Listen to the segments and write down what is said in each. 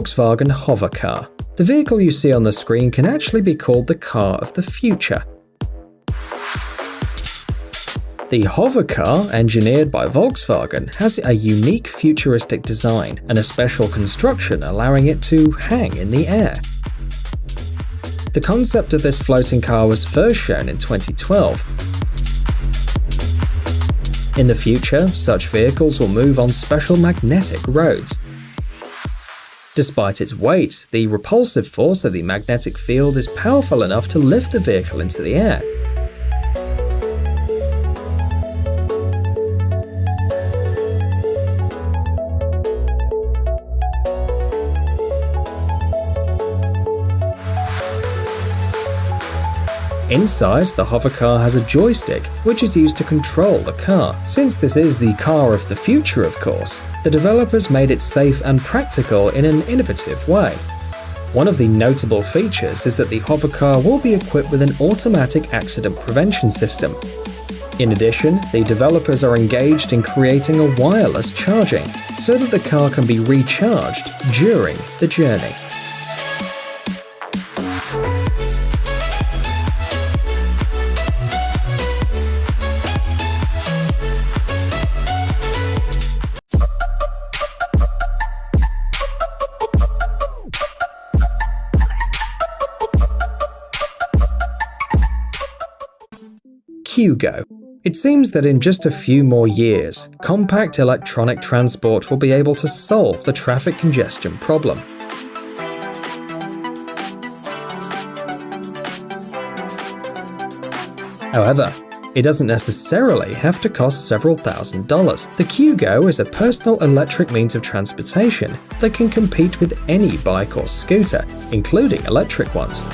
Volkswagen Hovercar. The vehicle you see on the screen can actually be called the car of the future. The Hovercar, engineered by Volkswagen, has a unique futuristic design and a special construction allowing it to hang in the air. The concept of this floating car was first shown in 2012. In the future, such vehicles will move on special magnetic roads. Despite its weight, the repulsive force of the magnetic field is powerful enough to lift the vehicle into the air. Inside, the hovercar has a joystick, which is used to control the car. Since this is the car of the future, of course, the developers made it safe and practical in an innovative way. One of the notable features is that the hovercar will be equipped with an automatic accident prevention system. In addition, the developers are engaged in creating a wireless charging so that the car can be recharged during the journey. Hugo. It seems that in just a few more years, compact electronic transport will be able to solve the traffic congestion problem. However, it doesn't necessarily have to cost several thousand dollars. The Qgo is a personal electric means of transportation that can compete with any bike or scooter, including electric ones.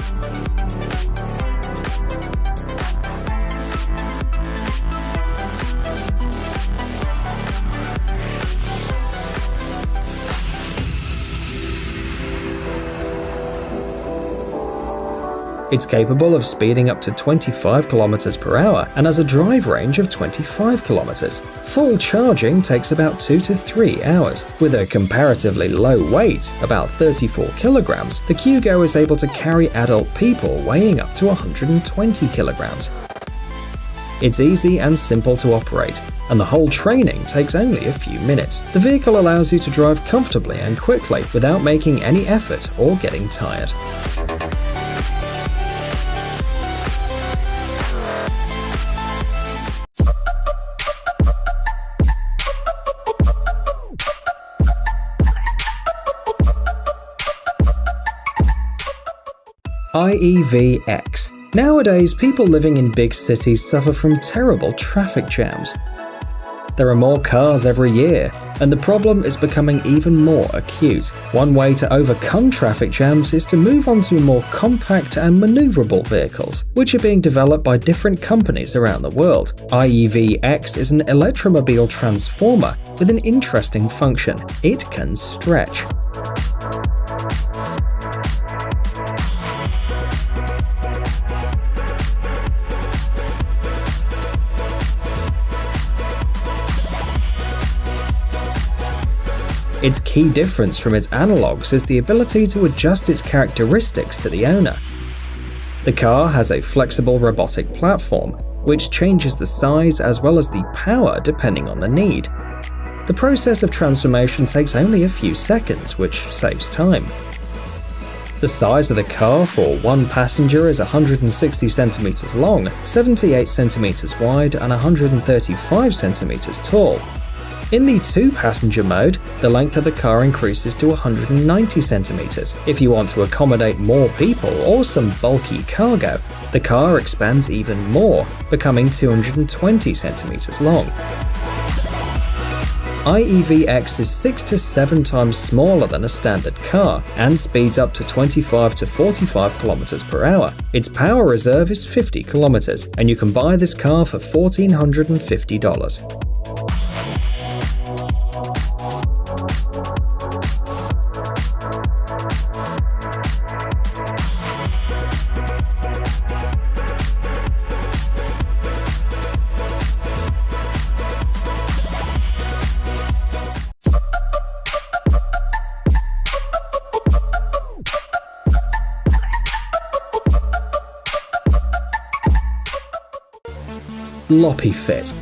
It's capable of speeding up to 25 km per hour and has a drive range of 25 km. Full charging takes about 2 to 3 hours. With a comparatively low weight, about 34 kilograms, the Qgo is able to carry adult people weighing up to 120 kilograms. It's easy and simple to operate, and the whole training takes only a few minutes. The vehicle allows you to drive comfortably and quickly without making any effort or getting tired. IEVX. Nowadays, people living in big cities suffer from terrible traffic jams. There are more cars every year, and the problem is becoming even more acute. One way to overcome traffic jams is to move on to more compact and maneuverable vehicles, which are being developed by different companies around the world. IEVX is an electromobile transformer with an interesting function. It can stretch. Its key difference from its analogues is the ability to adjust its characteristics to the owner. The car has a flexible robotic platform, which changes the size as well as the power depending on the need. The process of transformation takes only a few seconds, which saves time. The size of the car for one passenger is 160 centimeters long, 78 centimeters wide, and 135 centimeters tall, in the two-passenger mode, the length of the car increases to 190 centimeters. If you want to accommodate more people or some bulky cargo, the car expands even more, becoming 220 centimeters long. IEVX is 6 to 7 times smaller than a standard car and speeds up to 25 to 45 kilometers per hour. Its power reserve is 50 kilometers, and you can buy this car for $1,450. Lopifit.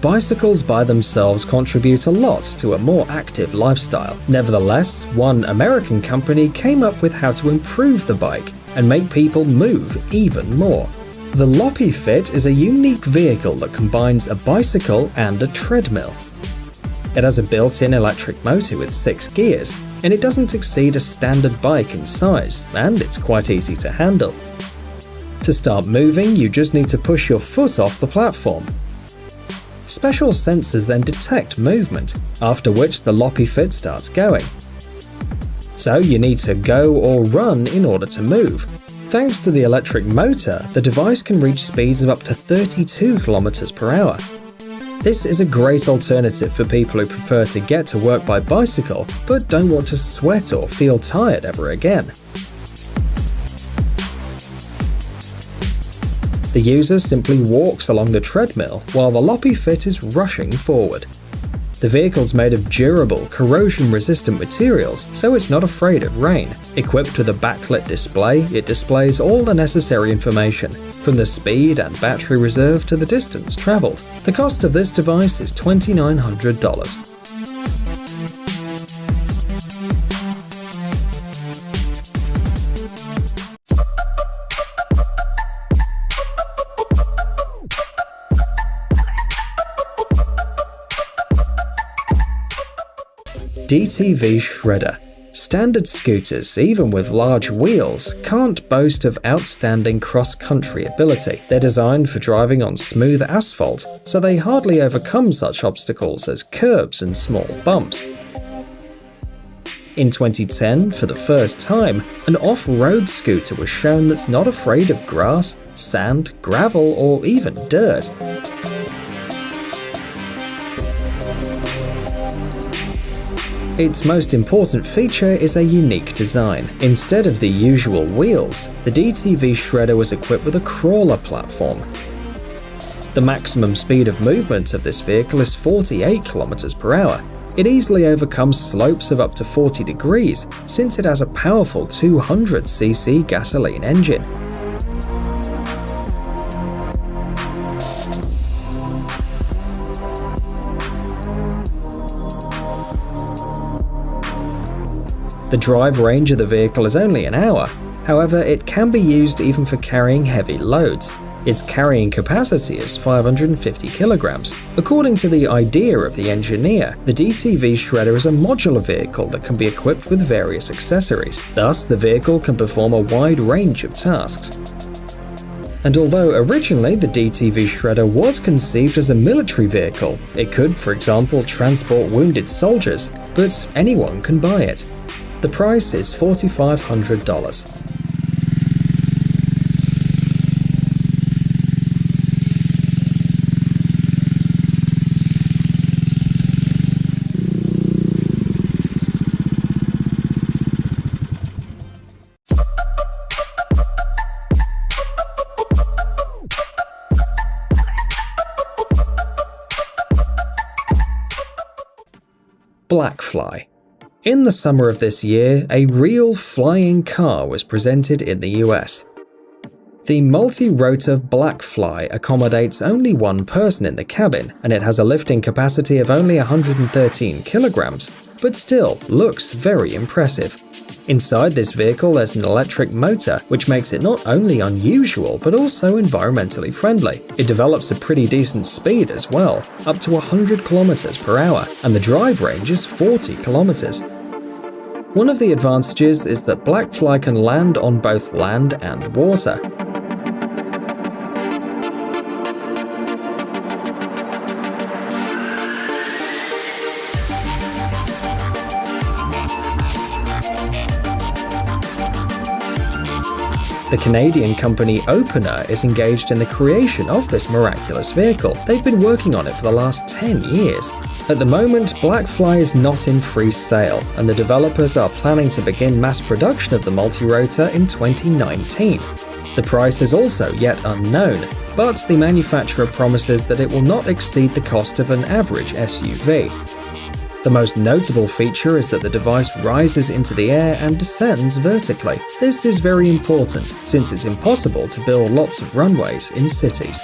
Bicycles by themselves contribute a lot to a more active lifestyle. Nevertheless, one American company came up with how to improve the bike and make people move even more. The Lopifit is a unique vehicle that combines a bicycle and a treadmill. It has a built-in electric motor with six gears, and it doesn't exceed a standard bike in size, and it's quite easy to handle. To start moving, you just need to push your foot off the platform. Special sensors then detect movement, after which the Lopifit starts going. So you need to go or run in order to move. Thanks to the electric motor, the device can reach speeds of up to 32 km per hour. This is a great alternative for people who prefer to get to work by bicycle but don't want to sweat or feel tired ever again. The user simply walks along the treadmill while the Lopifit is rushing forward. The vehicle's made of durable, corrosion-resistant materials, so it's not afraid of rain. Equipped with a backlit display, it displays all the necessary information, from the speed and battery reserve to the distance travelled. The cost of this device is $2,900. DTV Shredder. Standard scooters, even with large wheels, can't boast of outstanding cross-country ability. They're designed for driving on smooth asphalt, so they hardly overcome such obstacles as curbs and small bumps. In 2010, for the first time, an off-road scooter was shown that's not afraid of grass, sand, gravel, or even dirt. Its most important feature is a unique design. Instead of the usual wheels, the DTV Shredder was equipped with a crawler platform. The maximum speed of movement of this vehicle is 48 km per hour. It easily overcomes slopes of up to 40 degrees since it has a powerful 200cc gasoline engine. The drive range of the vehicle is only an hour, however it can be used even for carrying heavy loads. Its carrying capacity is 550 kilograms. According to the idea of the engineer, the DTV Shredder is a modular vehicle that can be equipped with various accessories. Thus, the vehicle can perform a wide range of tasks. And although originally the DTV Shredder was conceived as a military vehicle, it could, for example, transport wounded soldiers, but anyone can buy it. The price is $4,500. Blackfly in the summer of this year, a real flying car was presented in the US. The multi-rotor Blackfly accommodates only one person in the cabin, and it has a lifting capacity of only 113 kilograms, but still looks very impressive. Inside this vehicle there's an electric motor, which makes it not only unusual but also environmentally friendly. It develops a pretty decent speed as well, up to 100 kilometers per hour, and the drive range is 40 kilometers. One of the advantages is that Blackfly can land on both land and water. The Canadian company Opener is engaged in the creation of this miraculous vehicle. They've been working on it for the last 10 years. At the moment, Blackfly is not in free sale, and the developers are planning to begin mass production of the multi-rotor in 2019. The price is also yet unknown, but the manufacturer promises that it will not exceed the cost of an average SUV. The most notable feature is that the device rises into the air and descends vertically. This is very important, since it's impossible to build lots of runways in cities.